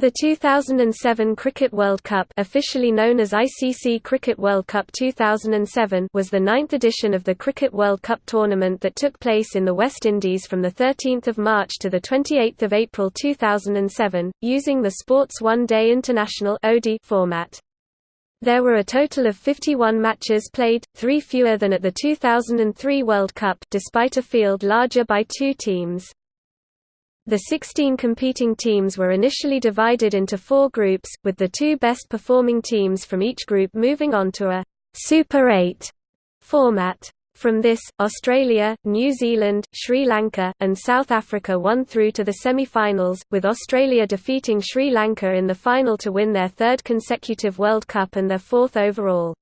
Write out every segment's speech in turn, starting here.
The 2007 Cricket World Cup officially known as ICC Cricket World Cup 2007 was the ninth edition of the Cricket World Cup tournament that took place in the West Indies from 13 March to 28 April 2007, using the Sports One Day International format. There were a total of 51 matches played, three fewer than at the 2003 World Cup despite a field larger by two teams. The 16 competing teams were initially divided into four groups, with the two best performing teams from each group moving on to a Super 8 format. From this, Australia, New Zealand, Sri Lanka, and South Africa won through to the semi-finals, with Australia defeating Sri Lanka in the final to win their third consecutive World Cup and their fourth overall.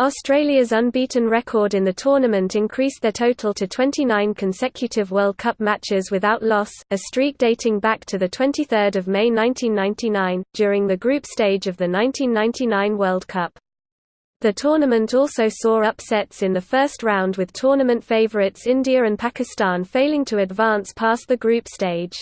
Australia's unbeaten record in the tournament increased their total to 29 consecutive World Cup matches without loss, a streak dating back to 23 May 1999, during the group stage of the 1999 World Cup. The tournament also saw upsets in the first round with tournament favourites India and Pakistan failing to advance past the group stage.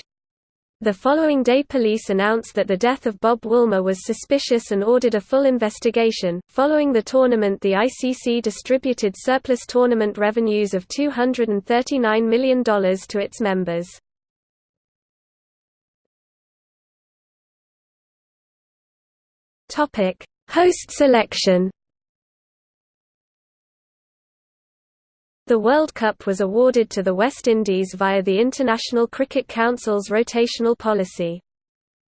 The following day police announced that the death of Bob Woolmer was suspicious and ordered a full investigation. Following the tournament, the ICC distributed surplus tournament revenues of $239 million to its members. Host selection. The World Cup was awarded to the West Indies via the International Cricket Council's rotational policy.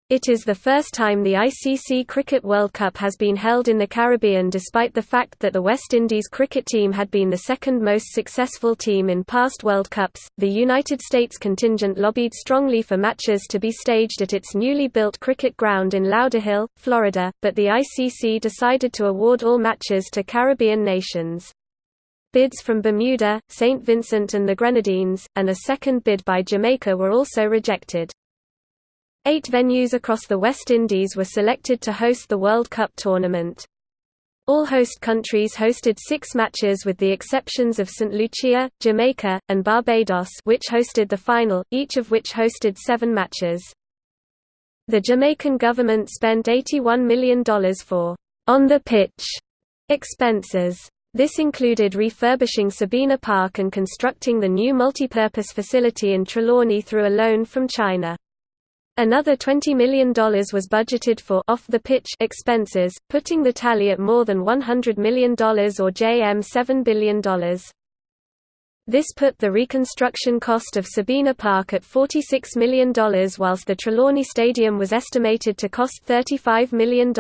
It is the first time the ICC Cricket World Cup has been held in the Caribbean despite the fact that the West Indies cricket team had been the second most successful team in past World Cups. The United States contingent lobbied strongly for matches to be staged at its newly built cricket ground in Lauderhill, Florida, but the ICC decided to award all matches to Caribbean nations. Bids from Bermuda, St. Vincent and the Grenadines, and a second bid by Jamaica were also rejected. Eight venues across the West Indies were selected to host the World Cup tournament. All host countries hosted six matches with the exceptions of St. Lucia, Jamaica, and Barbados which hosted the final, each of which hosted seven matches. The Jamaican government spent $81 million for on-the-pitch expenses. This included refurbishing Sabina Park and constructing the new multipurpose facility in Trelawny through a loan from China. Another $20 million was budgeted for off-the-pitch expenses, putting the tally at more than $100 million or JM $7 billion. This put the reconstruction cost of Sabina Park at $46 million whilst the Trelawny Stadium was estimated to cost $35 million.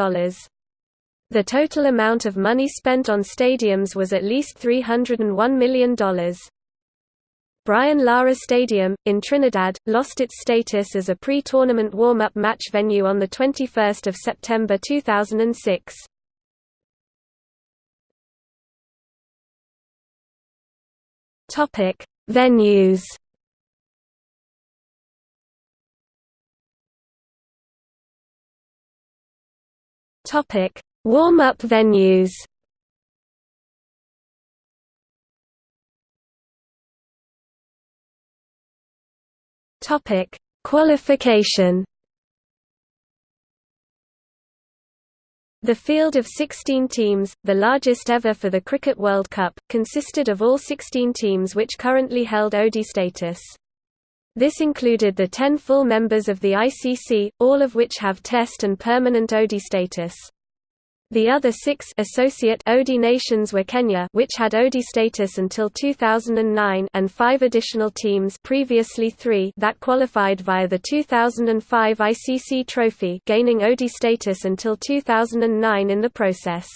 The total amount of money spent on stadiums was at least $301 million. Brian Lara Stadium, in Trinidad, lost its status as a pre-tournament warm-up match venue on 21 September 2006. Venues Topic Warm-up venues Topic: Qualification. The field of 16 teams, the largest ever for the Cricket World Cup, consisted of all 16 teams which currently held ODI status. This included the 10 full members of the ICC, all of which have Test and permanent ODI status. The other six associate ODI nations were Kenya which had ODI status until 2009 and five additional teams previously three that qualified via the 2005 ICC Trophy gaining ODI status until 2009 in the process.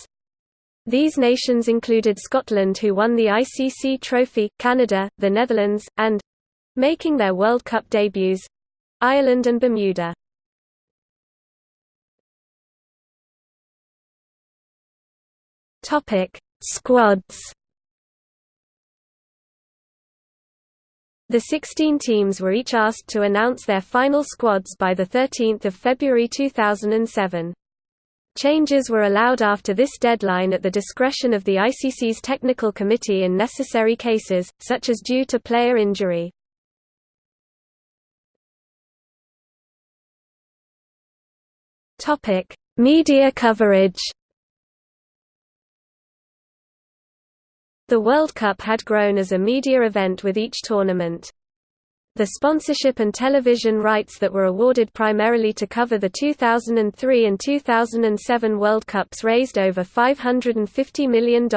These nations included Scotland who won the ICC Trophy, Canada, the Netherlands, and—making their World Cup debuts—Ireland and Bermuda. Topic: Squads. The 16 teams were each asked to announce their final squads by 13 February 2007. Changes were allowed after this deadline at the discretion of the ICC's technical committee in necessary cases, such as due to player injury. Media coverage. The World Cup had grown as a media event with each tournament. The sponsorship and television rights that were awarded primarily to cover the 2003 and 2007 World Cups raised over $550 million.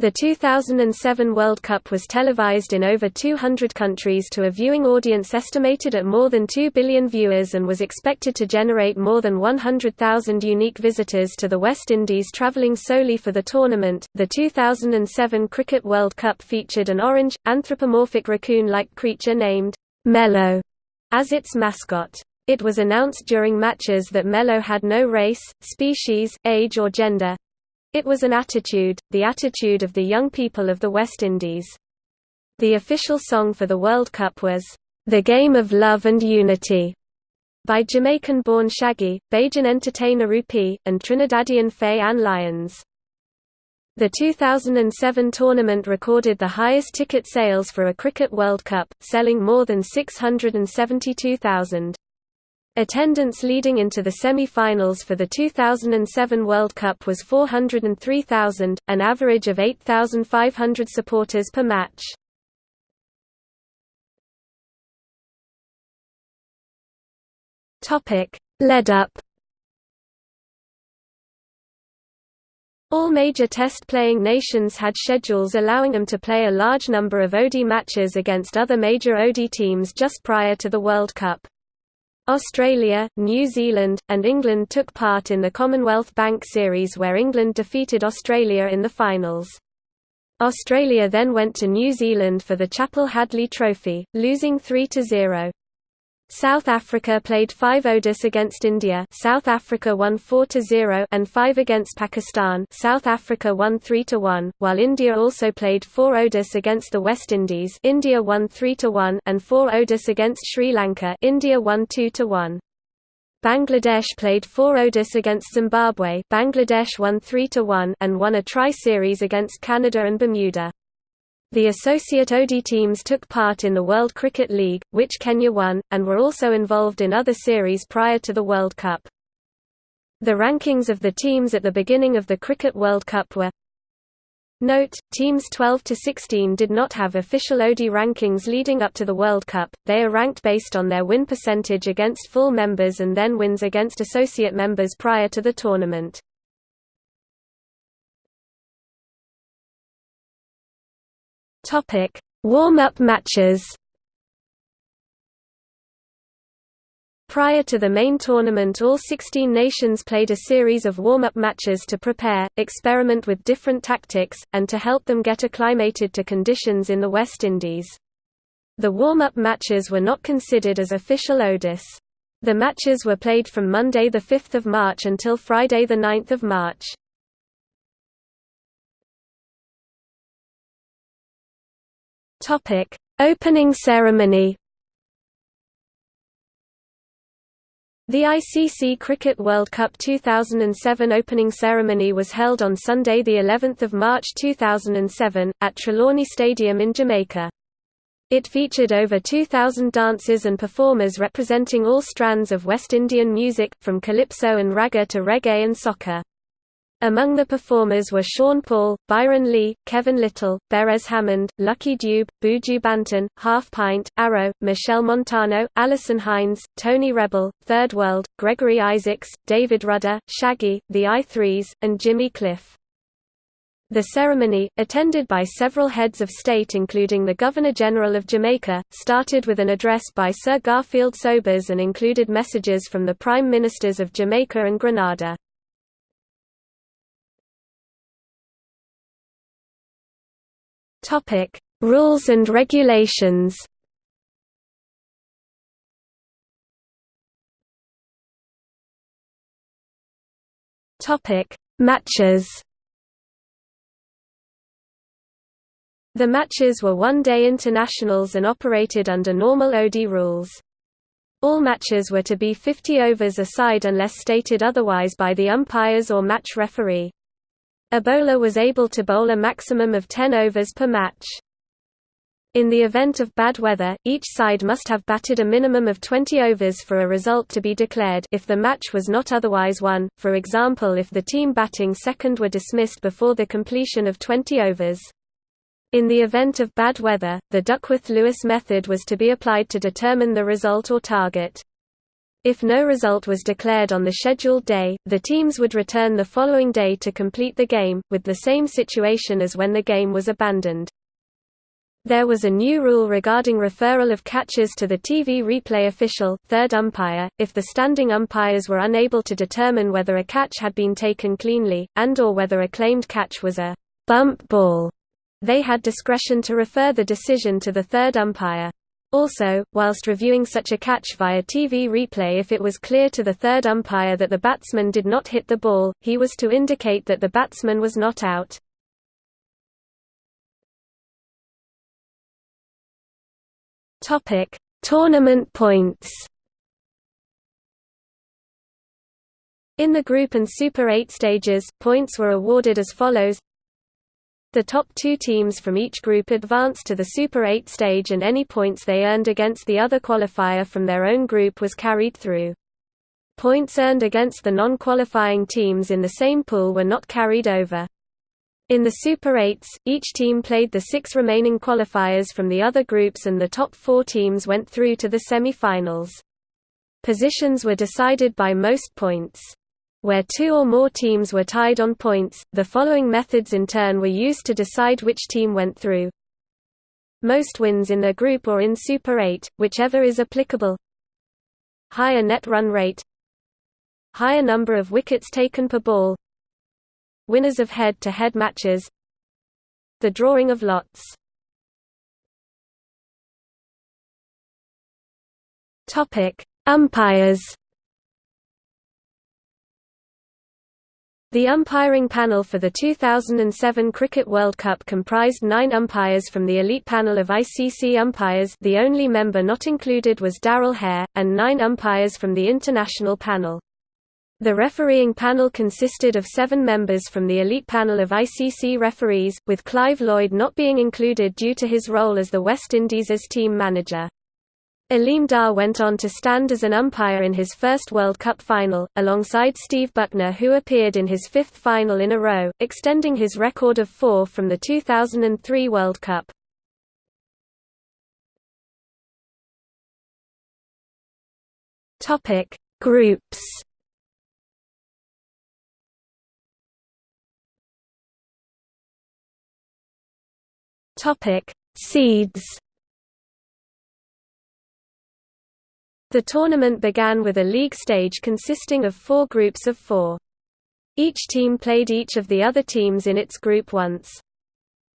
The 2007 World Cup was televised in over 200 countries to a viewing audience estimated at more than 2 billion viewers and was expected to generate more than 100,000 unique visitors to the West Indies travelling solely for the tournament. The 2007 Cricket World Cup featured an orange, anthropomorphic raccoon like creature named Mello as its mascot. It was announced during matches that Mello had no race, species, age or gender, it was an attitude, the attitude of the young people of the West Indies. The official song for the World Cup was, "'The Game of Love and Unity' by Jamaican-born Shaggy, Bajan entertainer Rupee, and Trinidadian Faye Ann Lyons. The 2007 tournament recorded the highest ticket sales for a Cricket World Cup, selling more than 672,000. Attendance leading into the semi-finals for the 2007 World Cup was 403,000, an average of 8,500 supporters per match. Led up All major test-playing nations had schedules allowing them to play a large number of ODI matches against other major ODI teams just prior to the World Cup. Australia, New Zealand, and England took part in the Commonwealth Bank Series where England defeated Australia in the finals. Australia then went to New Zealand for the Chappell Hadlee Trophy, losing 3–0. South Africa played 5 ODIs against India South Africa won 4–0 and 5 against Pakistan South Africa won 3–1, while India also played 4 ODIs against the West Indies India won 3–1 and 4 ODIs against Sri Lanka India won 2–1. Bangladesh played 4 ODIs against Zimbabwe Bangladesh won 3–1 and won a tri-series against Canada and Bermuda. The associate ODI teams took part in the World Cricket League, which Kenya won, and were also involved in other series prior to the World Cup. The rankings of the teams at the beginning of the Cricket World Cup were Note, teams 12 to 16 did not have official ODI rankings leading up to the World Cup, they are ranked based on their win percentage against full members and then wins against associate members prior to the tournament. Topic: Warm-up matches. Prior to the main tournament all 16 nations played a series of warm-up matches to prepare, experiment with different tactics, and to help them get acclimated to conditions in the West Indies. The warm-up matches were not considered as official ODIs. The matches were played from Monday 5 March until Friday 9 March. Topic: Opening ceremony. The ICC Cricket World Cup 2007 opening ceremony was held on Sunday the 11th of March 2007 at Trelawny Stadium in Jamaica. It featured over 2,000 dancers and performers representing all strands of West Indian music, from calypso and ragga to reggae and soca. Among the performers were Sean Paul, Byron Lee, Kevin Lyttle, Beres Hammond, Lucky Dube, Buju Banton, Half Pint, Arrow, Machel Montano, Alison Hinds, Tony Rebel, Third World, Gregory Isaacs, David Rudder, Shaggy, The I-Threes, and Jimmy Cliff. The ceremony, attended by several heads of state including the Governor-General of Jamaica, started with an address by Sir Garfield Sobers and included messages from the Prime Ministers of Jamaica and Grenada. Topic: Rules and regulations. Topic: Matches. The matches were one-day internationals and operated under normal OD rules. All matches were to be 50 overs a side unless stated otherwise by the umpires or match referee. A bowler was able to bowl a maximum of 10 overs per match. In the event of bad weather, each side must have batted a minimum of 20 overs for a result to be declared if the match was not otherwise won, for example if the team batting second were dismissed before the completion of 20 overs. In the event of bad weather, the Duckworth-Lewis method was to be applied to determine the result or target. If no result was declared on the scheduled day, the teams would return the following day to complete the game, with the same situation as when the game was abandoned. There was a new rule regarding referral of catches to the TV replay official, third umpire, if the standing umpires were unable to determine whether a catch had been taken cleanly, and or whether a claimed catch was a bump ball. They had discretion to refer the decision to the third umpire. Also, whilst reviewing such a catch via TV replay if it was clear to the third umpire that the batsman did not hit the ball, he was to indicate that the batsman was not out. Tournament points. In the Group and Super 8 stages, points were awarded as follows. The top two teams from each group advanced to the Super 8 stage and any points they earned against the other qualifier from their own group was carried through. Points earned against the non-qualifying teams in the same pool were not carried over. In the Super 8s, each team played the six remaining qualifiers from the other groups and the top four teams went through to the semi-finals. Positions were decided by most points. Where two or more teams were tied on points, the following methods in turn were used to decide which team went through. Most wins in their group or in Super 8, whichever is applicable. Higher net run rate. Higher number of wickets taken per ball. Winners of head-to-head -head matches. The drawing of lots. Umpires The umpiring panel for the 2007 Cricket World Cup comprised nine umpires from the elite panel of ICC umpires the only member not included was Darrell Hair, and nine umpires from the international panel. The refereeing panel consisted of seven members from the elite panel of ICC referees, with Clive Lloyd not being included due to his role as the West Indies' team manager. Aleem Dar went on to stand as an umpire in his first World Cup final, alongside Steve Bucknor who appeared in his fifth final in a row, extending his record of four from the 2003 World Cup. Groups Seeds. The tournament began with a league stage consisting of four groups of four. Each team played each of the other teams in its group once.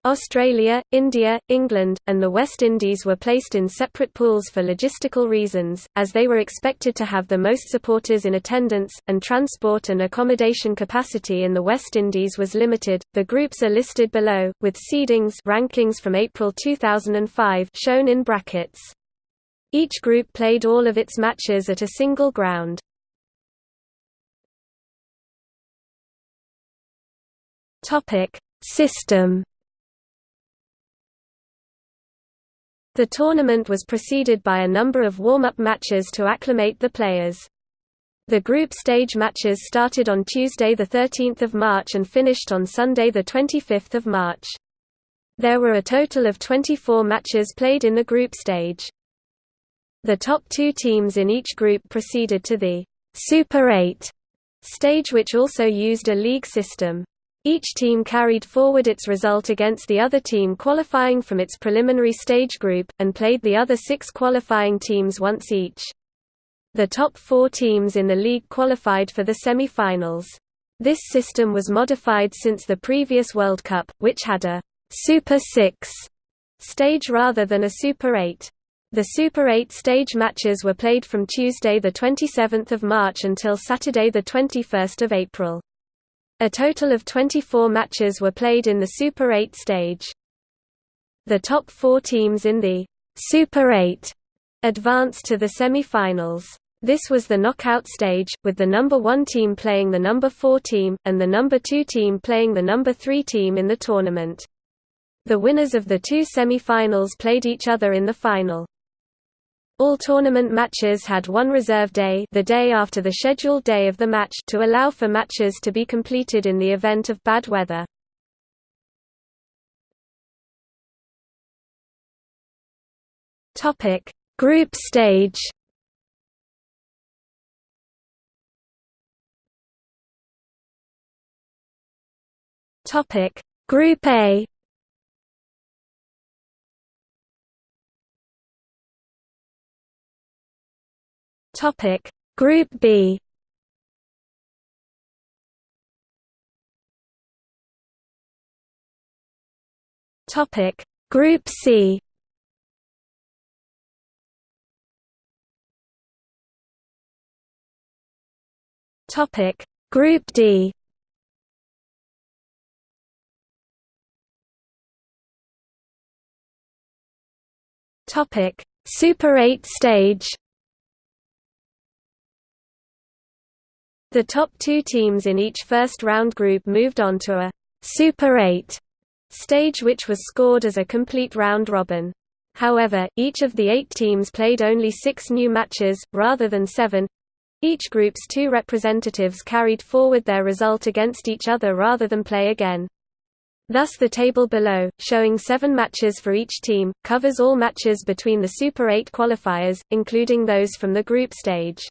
Australia, India, England, and the West Indies were placed in separate pools for logistical reasons, as they were expected to have the most supporters in attendance, and transport and accommodation capacity in the West Indies was limited. The groups are listed below, with seedings rankings from April 2005 shown in brackets. Each group played all of its matches at a single ground. System The tournament was preceded by a number of warm-up matches to acclimate the players. The group stage matches started on Tuesday 13 March and finished on Sunday 25 March. There were a total of 24 matches played in the group stage. The top two teams in each group proceeded to the Super 8 stage which also used a league system. Each team carried forward its result against the other team qualifying from its preliminary stage group, and played the other six qualifying teams once each. The top four teams in the league qualified for the semi-finals. This system was modified since the previous World Cup, which had a Super 6 stage rather than a Super 8. The Super 8 stage matches were played from Tuesday 27 March until Saturday 21 April. A total of 24 matches were played in the Super 8 stage. The top four teams in the Super 8 advanced to the semi-finals. This was the knockout stage, with the number 1 team playing the number 4 team, and the number 2 team playing the number 3 team in the tournament. The winners of the two semi-finals played each other in the final. All tournament matches had one reserve day the day after the scheduled day of the match to allow for matches to be completed in the event of bad weather. Group stage Group A Topic. Group B. Topic. Group C. Topic. Group D. Topic. Super 8 stage The top two teams in each first-round group moved on to a Super 8 stage which was scored as a complete round-robin. However, each of the eight teams played only six new matches, rather than seven. Each group's two representatives carried forward their result against each other rather than play again. Thus the table below, showing seven matches for each team, covers all matches between the Super 8 qualifiers, including those from the group stage.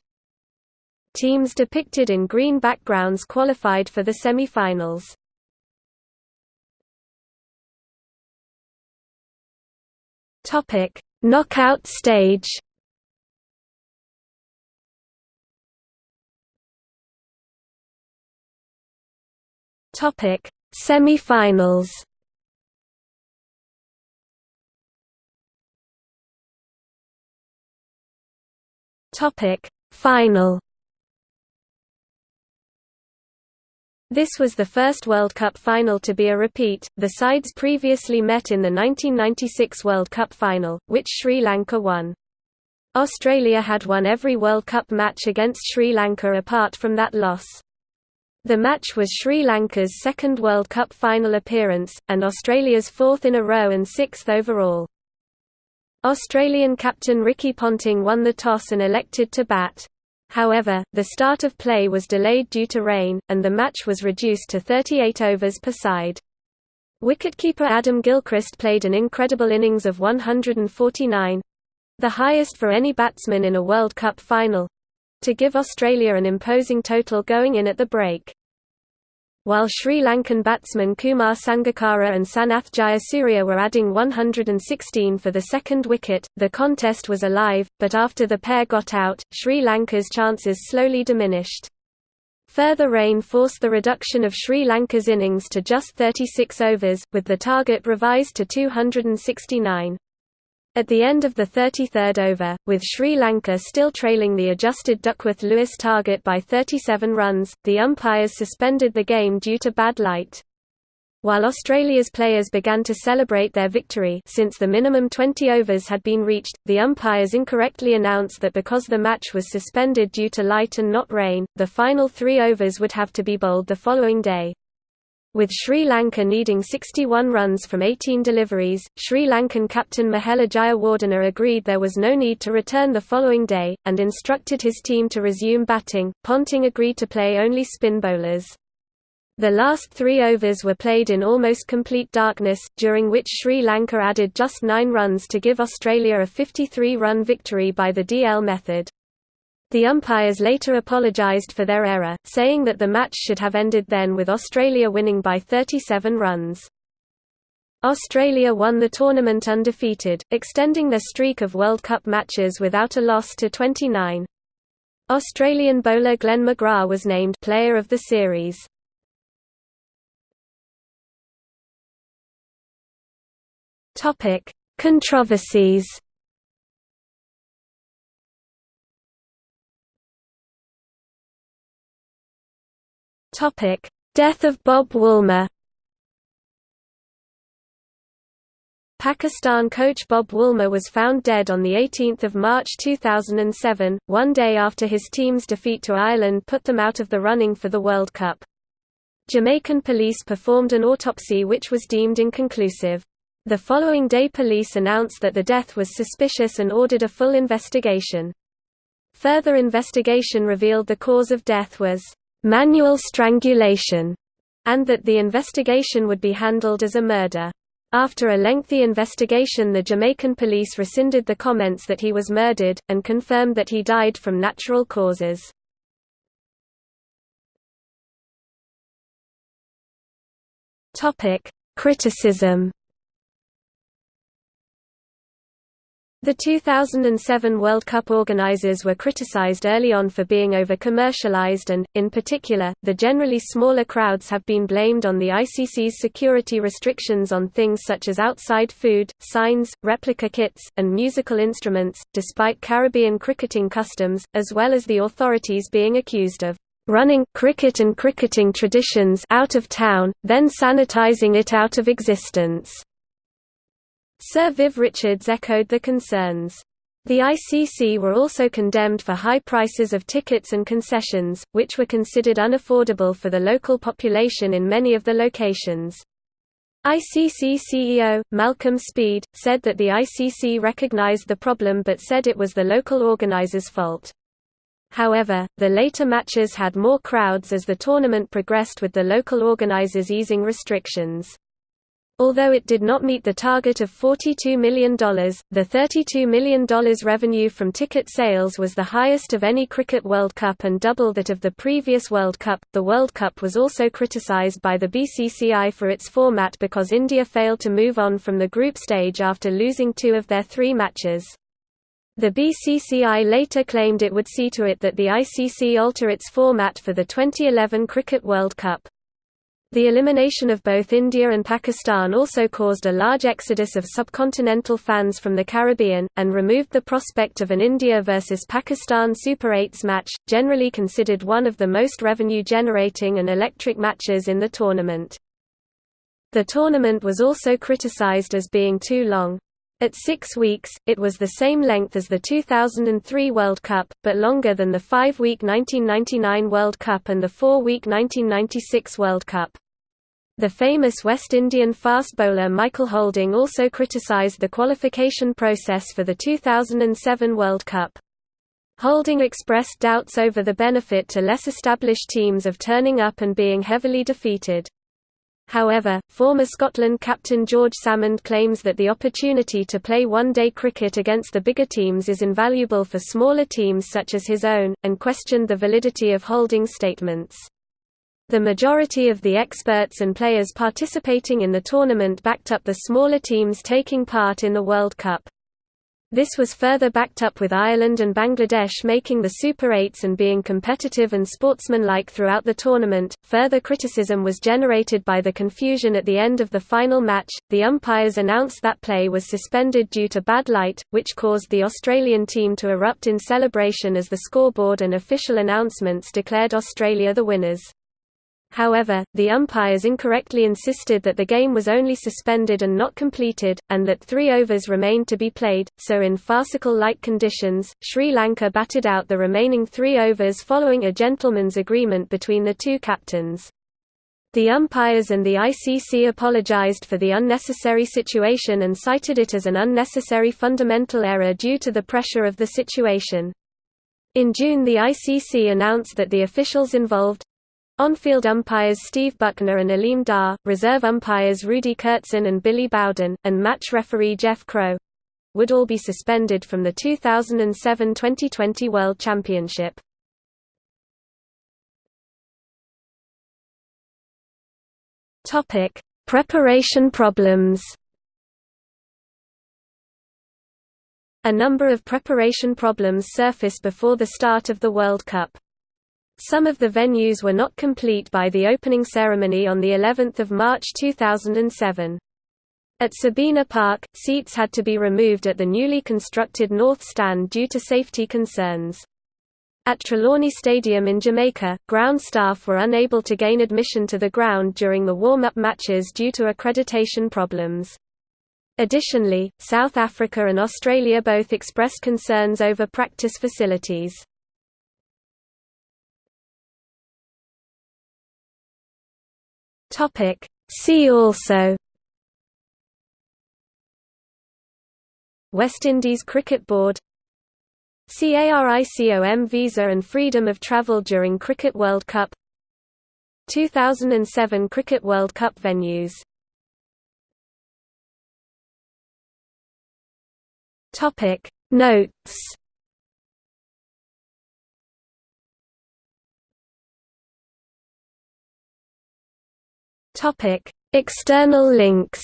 Teams depicted in green backgrounds qualified for the semi-finals. Topic: Knockout stage. Topic: Semi-finals. Topic: Final. This was the first World Cup final to be a repeat. The sides previously met in the 1996 World Cup final, which Sri Lanka won. Australia had won every World Cup match against Sri Lanka apart from that loss. The match was Sri Lanka's second World Cup final appearance, and Australia's fourth in a row and sixth overall. Australian captain Ricky Ponting won the toss and elected to bat. However, the start of play was delayed due to rain, and the match was reduced to 38 overs per side. Wicketkeeper Adam Gilchrist played an incredible innings of 149—the highest for any batsman in a World Cup final—to give Australia an imposing total going in at the break. While Sri Lankan batsmen Kumar Sangakkara and Sanath Jayasuriya were adding 116 for the second wicket, the contest was alive, but after the pair got out, Sri Lanka's chances slowly diminished. Further rain forced the reduction of Sri Lanka's innings to just 36 overs, with the target revised to 269. At the end of the 33rd over, with Sri Lanka still trailing the adjusted Duckworth-Lewis target by 37 runs, the umpires suspended the game due to bad light. While Australia's players began to celebrate their victory since the minimum 20 overs had been reached, the umpires incorrectly announced that because the match was suspended due to light and not rain, the final three overs would have to be bowled the following day. With Sri Lanka needing 61 runs from 18 deliveries, Sri Lankan captain Mahela Jayawardene agreed there was no need to return the following day, and instructed his team to resume batting. Ponting agreed to play only spin bowlers. The last three overs were played in almost complete darkness, during which Sri Lanka added just nine runs to give Australia a 53-run victory by the DL method. The umpires later apologised for their error, saying that the match should have ended then with Australia winning by 37 runs. Australia won the tournament undefeated, extending their streak of World Cup matches without a loss to 29. Australian bowler Glenn McGrath was named Player of the Series. Controversies Topic: Death of Bob Woolmer. Pakistan coach Bob Woolmer was found dead on 18 March 2007, one day after his team's defeat to Ireland put them out of the running for the World Cup. Jamaican police performed an autopsy which was deemed inconclusive. The following day police announced that the death was suspicious and ordered a full investigation. Further investigation revealed the cause of death was manual strangulation, and that the investigation would be handled as a murder. After a lengthy investigation the Jamaican police rescinded the comments that he was murdered, and confirmed that he died from natural causes. Criticism The 2007 World Cup organisers were criticised early on for being over-commercialised and, in particular, the generally smaller crowds have been blamed on the ICC's security restrictions on things such as outside food, signs, replica kits, and musical instruments, despite Caribbean cricketing customs, as well as the authorities being accused of running cricket and cricketing traditions out of town, then sanitising it out of existence. Sir Viv Richards echoed the concerns. The ICC were also condemned for high prices of tickets and concessions, which were considered unaffordable for the local population in many of the locations. ICC CEO, Malcolm Speed, said that the ICC recognized the problem but said it was the local organizers' fault. However, the later matches had more crowds as the tournament progressed with the local organizers easing restrictions. Although it did not meet the target of $42 million, the $32 million revenue from ticket sales was the highest of any Cricket World Cup and double that of the previous World Cup. The World Cup was also criticised by the BCCI for its format because India failed to move on from the group stage after losing two of their three matches. The BCCI later claimed it would see to it that the ICC alter its format for the 2011 Cricket World Cup. The elimination of both India and Pakistan also caused a large exodus of subcontinental fans from the Caribbean, and removed the prospect of an India versus Pakistan Super 8s match, generally considered one of the most revenue-generating and electric matches in the tournament. The tournament was also criticized as being too long. At six weeks, it was the same length as the 2003 World Cup, but longer than the five-week 1999 World Cup and the four-week 1996 World Cup. The famous West Indian fast bowler Michael Holding also criticised the qualification process for the 2007 World Cup. Holding expressed doubts over the benefit to less established teams of turning up and being heavily defeated. However, former Scotland captain George Salmond claims that the opportunity to play one-day cricket against the bigger teams is invaluable for smaller teams such as his own, and questioned the validity of Holding's statements. The majority of the experts and players participating in the tournament backed up the smaller teams taking part in the World Cup. This was further backed up with Ireland and Bangladesh making the Super 8s and being competitive and sportsmanlike throughout the tournament. Further criticism was generated by the confusion at the end of the final match. The umpires announced that play was suspended due to bad light, which caused the Australian team to erupt in celebration as the scoreboard and official announcements declared Australia the winners. However, the umpires incorrectly insisted that the game was only suspended and not completed, and that three overs remained to be played, so in farcical-like conditions, Sri Lanka batted out the remaining three overs following a gentleman's agreement between the two captains. The umpires and the ICC apologized for the unnecessary situation and cited it as an unnecessary fundamental error due to the pressure of the situation. In June the ICC announced that the officials involved, on-field umpires Steve Bucknor and Aleem Dar, reserve umpires Rudi Koertzen and Billy Bowden, and match referee Jeff Crowe would all be suspended from the 2007 Twenty20 World Championship. Topic: Preparation problems A number of preparation problems surfaced before the start of the World Cup. Some of the venues were not complete by the opening ceremony on the 11th of March 2007. At Sabina Park, seats had to be removed at the newly constructed North Stand due to safety concerns. At Trelawny Stadium in Jamaica, ground staff were unable to gain admission to the ground during the warm-up matches due to accreditation problems. Additionally, South Africa and Australia both expressed concerns over practice facilities. Topic. See also. West Indies Cricket Board. CARICOM visa and freedom of travel during Cricket World Cup. 2007 Cricket World Cup venues. Notes Topic External links.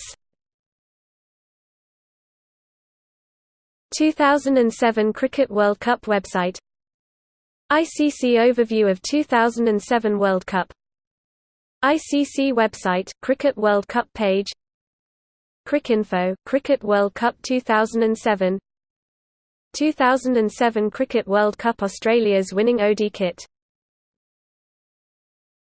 2007 Cricket World Cup website. ICC overview of 2007 World Cup. ICC website Cricket World Cup page. Cricinfo Cricket World Cup 2007 2007 Cricket World Cup Australia's winning OD kit